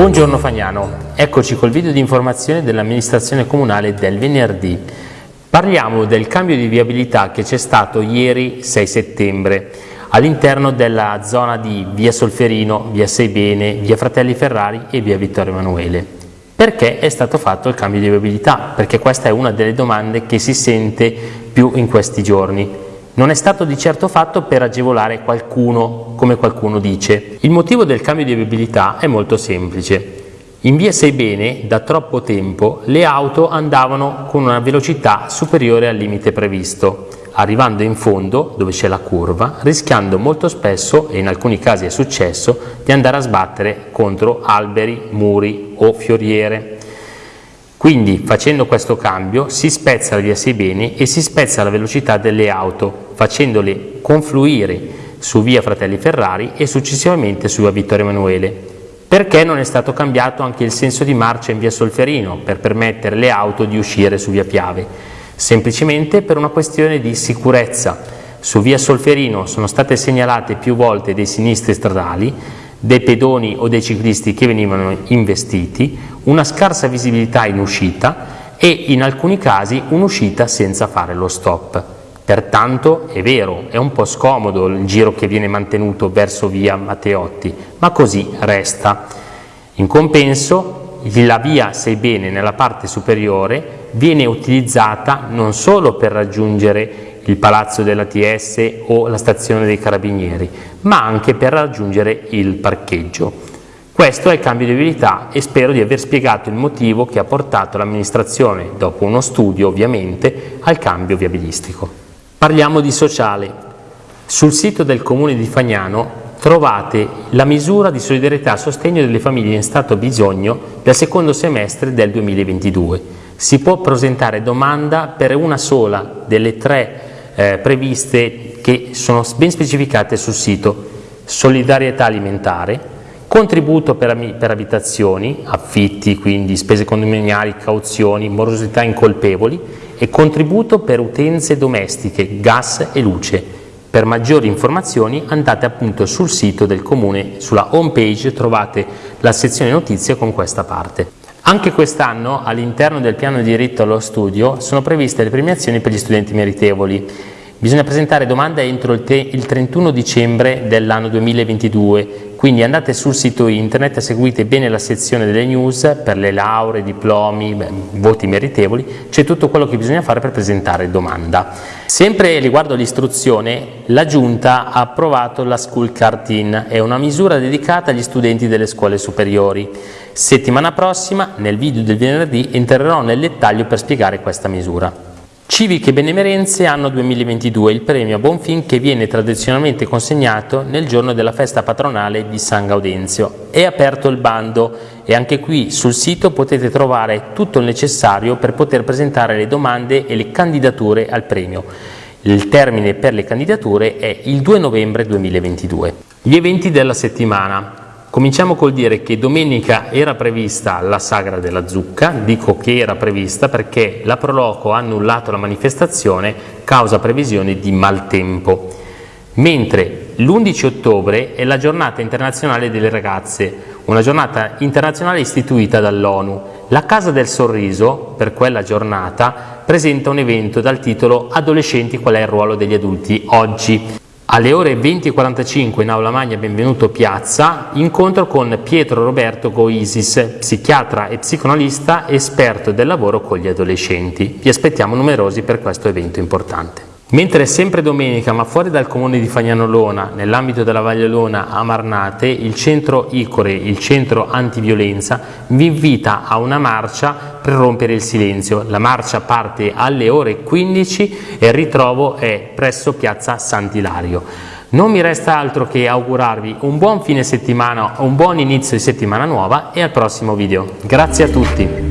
Buongiorno Fagnano, eccoci col video di informazione dell'amministrazione comunale del venerdì. Parliamo del cambio di viabilità che c'è stato ieri 6 settembre all'interno della zona di via Solferino, via Seibene, via Fratelli Ferrari e via Vittorio Emanuele. Perché è stato fatto il cambio di viabilità? Perché questa è una delle domande che si sente più in questi giorni. Non è stato di certo fatto per agevolare qualcuno, come qualcuno dice. Il motivo del cambio di viabilità è molto semplice. In via Seibene, da troppo tempo, le auto andavano con una velocità superiore al limite previsto, arrivando in fondo, dove c'è la curva, rischiando molto spesso, e in alcuni casi è successo, di andare a sbattere contro alberi, muri o fioriere. Quindi facendo questo cambio si spezza la via Seibene e si spezza la velocità delle auto, facendole confluire su via Fratelli Ferrari e successivamente su via Vittorio Emanuele. Perché non è stato cambiato anche il senso di marcia in via Solferino per permettere alle auto di uscire su via Piave? Semplicemente per una questione di sicurezza. Su via Solferino sono state segnalate più volte dei sinistri stradali, dei pedoni o dei ciclisti che venivano investiti, una scarsa visibilità in uscita e in alcuni casi un'uscita senza fare lo stop. Pertanto è vero, è un po' scomodo il giro che viene mantenuto verso via Matteotti, ma così resta. In compenso la via Seibene nella parte superiore viene utilizzata non solo per raggiungere il palazzo dell'ATS o la stazione dei carabinieri, ma anche per raggiungere il parcheggio. Questo è il cambio di abilità e spero di aver spiegato il motivo che ha portato l'amministrazione, dopo uno studio ovviamente, al cambio viabilistico. Parliamo di sociale. Sul sito del comune di Fagnano trovate la misura di solidarietà a sostegno delle famiglie in stato bisogno del secondo semestre del 2022. Si può presentare domanda per una sola delle tre eh, previste che sono ben specificate sul sito solidarietà alimentare, contributo per, per abitazioni, affitti, quindi spese condominiali, cauzioni, morosità incolpevoli e contributo per utenze domestiche, gas e luce. Per maggiori informazioni andate appunto sul sito del comune, sulla home page trovate la sezione notizie con questa parte. Anche quest'anno all'interno del piano di diritto allo studio sono previste le premiazioni per gli studenti meritevoli. Bisogna presentare domande entro il, il 31 dicembre dell'anno 2022 quindi andate sul sito internet, seguite bene la sezione delle news per le lauree, diplomi, beh, voti meritevoli, c'è tutto quello che bisogna fare per presentare domanda. Sempre riguardo all'istruzione, la Giunta ha approvato la School Card In, è una misura dedicata agli studenti delle scuole superiori. Settimana prossima, nel video del venerdì, entrerò nel dettaglio per spiegare questa misura. Civiche Benemerenze anno 2022, il premio a Bonfin che viene tradizionalmente consegnato nel giorno della festa patronale di San Gaudenzio. È aperto il bando e anche qui sul sito potete trovare tutto il necessario per poter presentare le domande e le candidature al premio. Il termine per le candidature è il 2 novembre 2022. Gli eventi della settimana. Cominciamo col dire che domenica era prevista la sagra della zucca, dico che era prevista perché la Proloco ha annullato la manifestazione causa previsioni di maltempo, mentre l'11 ottobre è la giornata internazionale delle ragazze, una giornata internazionale istituita dall'ONU. La Casa del Sorriso, per quella giornata, presenta un evento dal titolo Adolescenti qual è il ruolo degli adulti oggi. Alle ore 20.45 in Aula Magna Benvenuto Piazza, incontro con Pietro Roberto Goisis, psichiatra e psicoanalista esperto del lavoro con gli adolescenti. Vi aspettiamo numerosi per questo evento importante. Mentre sempre domenica, ma fuori dal comune di Fagnanolona, nell'ambito della Valle Lona a Marnate, il centro ICORE, il centro antiviolenza, vi invita a una marcia per rompere il silenzio. La marcia parte alle ore 15 e il ritrovo è presso piazza Sant'Ilario. Non mi resta altro che augurarvi un buon fine settimana, un buon inizio di settimana nuova e al prossimo video. Grazie a tutti!